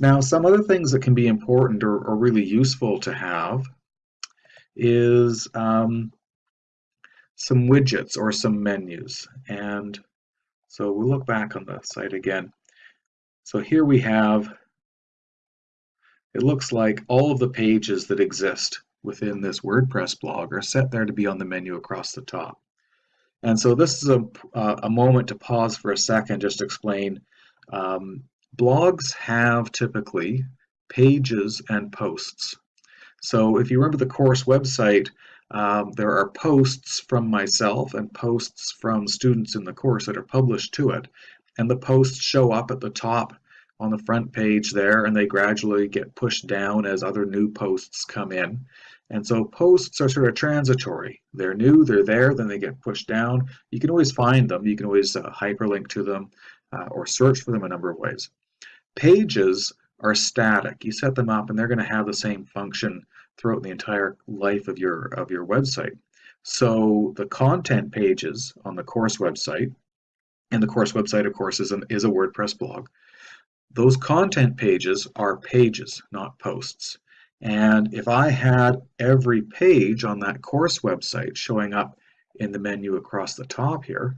Now, some other things that can be important or, or really useful to have is um, some widgets or some menus. And so we'll look back on the site again. So here we have, it looks like all of the pages that exist within this WordPress blog are set there to be on the menu across the top. And so this is a, a moment to pause for a second, just explain um, blogs have typically pages and posts. So if you remember the course website, um, there are posts from myself and posts from students in the course that are published to it. And the posts show up at the top on the front page there and they gradually get pushed down as other new posts come in. And so posts are sort of transitory. They're new, they're there, then they get pushed down. You can always find them. You can always uh, hyperlink to them uh, or search for them a number of ways. Pages are static. You set them up and they're going to have the same function throughout the entire life of your of your website. So the content pages on the course website, and the course website of course is, an, is a WordPress blog, those content pages are pages, not posts. And if I had every page on that course website showing up in the menu across the top here,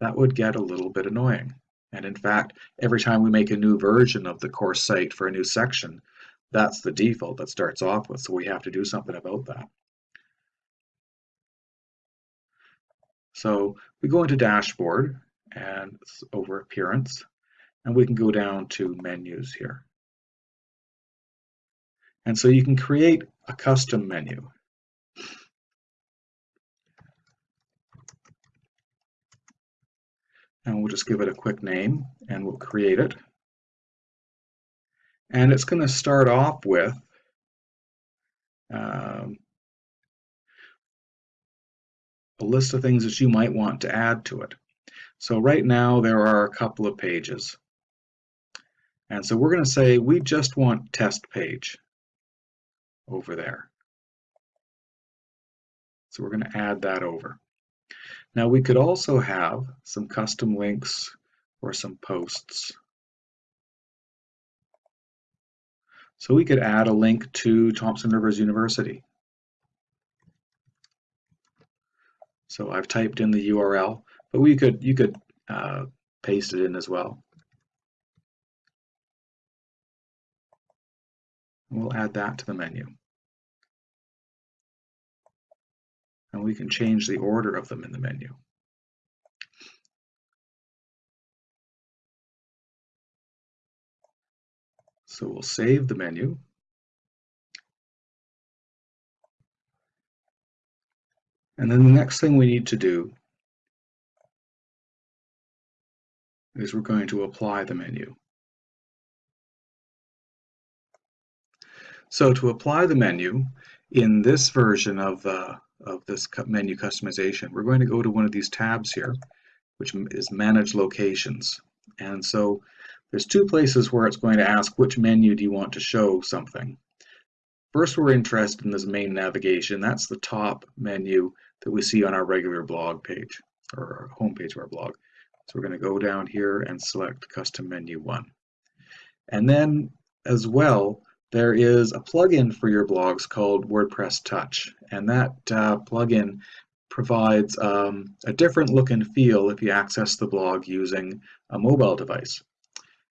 that would get a little bit annoying. And in fact, every time we make a new version of the course site for a new section, that's the default that starts off with. So we have to do something about that. So we go into dashboard and over appearance, and we can go down to menus here. And so you can create a custom menu. And we'll just give it a quick name and we'll create it. And it's going to start off with um, a list of things that you might want to add to it. So right now there are a couple of pages. And so we're going to say we just want test page over there. So we're going to add that over. Now we could also have some custom links or some posts. So we could add a link to Thompson Rivers University. So I've typed in the URL, but we could you could uh, paste it in as well. We'll add that to the menu. And we can change the order of them in the menu. So we'll save the menu. And then the next thing we need to do is we're going to apply the menu. So to apply the menu in this version of, uh, of this menu customization, we're going to go to one of these tabs here, which is Manage Locations. And so there's two places where it's going to ask which menu do you want to show something. First, we're interested in this main navigation. That's the top menu that we see on our regular blog page or our homepage of our blog. So we're going to go down here and select Custom Menu 1. And then as well, there is a plugin for your blogs called WordPress Touch, and that uh, plugin provides um, a different look and feel if you access the blog using a mobile device.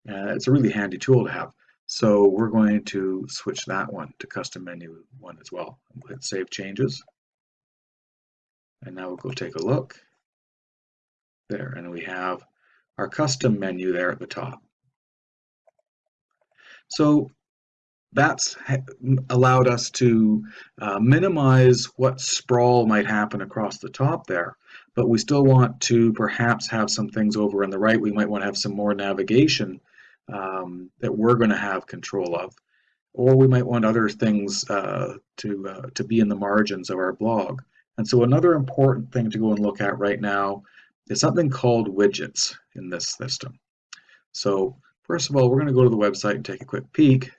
Uh, it's a really handy tool to have. So we're going to switch that one to custom menu one as well. Hit save changes. And now we'll go take a look. There, and we have our custom menu there at the top. So that's allowed us to uh, minimize what sprawl might happen across the top there, but we still want to perhaps have some things over on the right. We might want to have some more navigation um, that we're going to have control of, or we might want other things uh, to, uh, to be in the margins of our blog. And so another important thing to go and look at right now is something called widgets in this system. So first of all, we're going to go to the website and take a quick peek.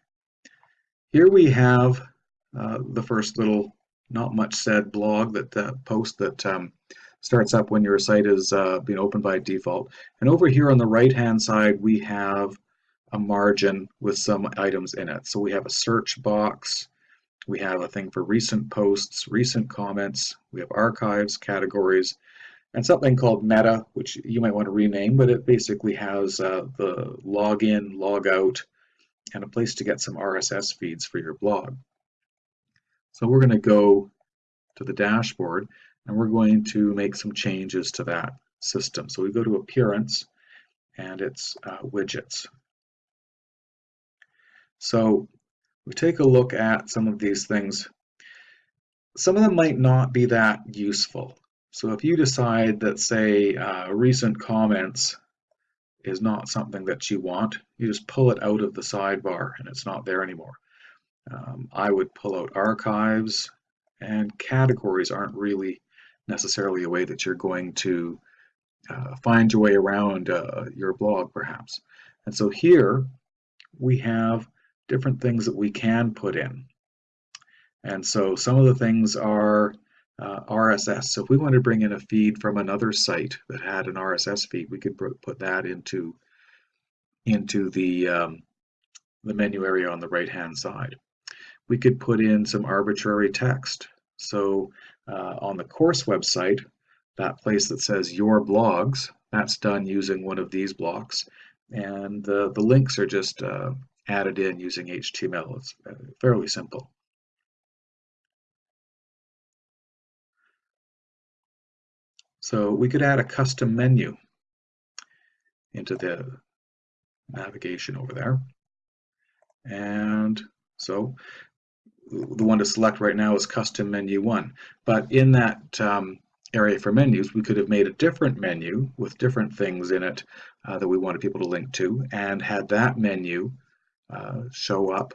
Here we have uh, the first little not much said blog that uh, post that um, starts up when your site is uh, being opened by default. And over here on the right hand side we have a margin with some items in it. So we have a search box, we have a thing for recent posts, recent comments, we have archives, categories, and something called meta, which you might want to rename, but it basically has uh, the login, logout, and a place to get some RSS feeds for your blog. So we're going to go to the dashboard and we're going to make some changes to that system. So we go to appearance and it's uh, widgets. So we take a look at some of these things. Some of them might not be that useful. So if you decide that, say, uh, recent comments is not something that you want, you just pull it out of the sidebar and it's not there anymore. Um, I would pull out archives and categories aren't really necessarily a way that you're going to uh, find your way around uh, your blog perhaps. And so here we have different things that we can put in. And so some of the things are uh, RSS. So if we want to bring in a feed from another site that had an RSS feed, we could put that into into the um, the menu area on the right hand side. We could put in some arbitrary text. So uh, on the course website, that place that says your blogs, that's done using one of these blocks. And the, the links are just uh, added in using HTML. It's uh, fairly simple. So we could add a custom menu into the navigation over there. And so the one to select right now is custom menu one. But in that um, area for menus, we could have made a different menu with different things in it uh, that we wanted people to link to and had that menu uh, show up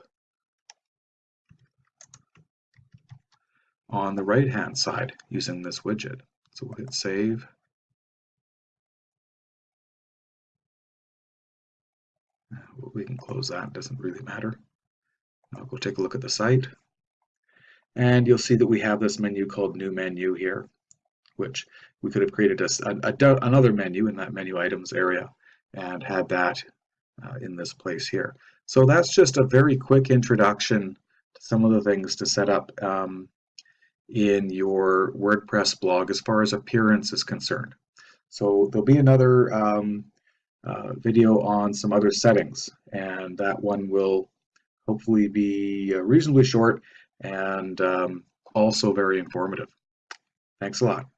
on the right hand side using this widget. So we'll hit save. We can close that, doesn't really matter. I'll go take a look at the site. And you'll see that we have this menu called new menu here, which we could have created a, a, another menu in that menu items area and had that uh, in this place here. So that's just a very quick introduction to some of the things to set up um, in your WordPress blog as far as appearance is concerned. So there'll be another um, uh, video on some other settings and that one will hopefully be uh, reasonably short and um, also very informative. Thanks a lot.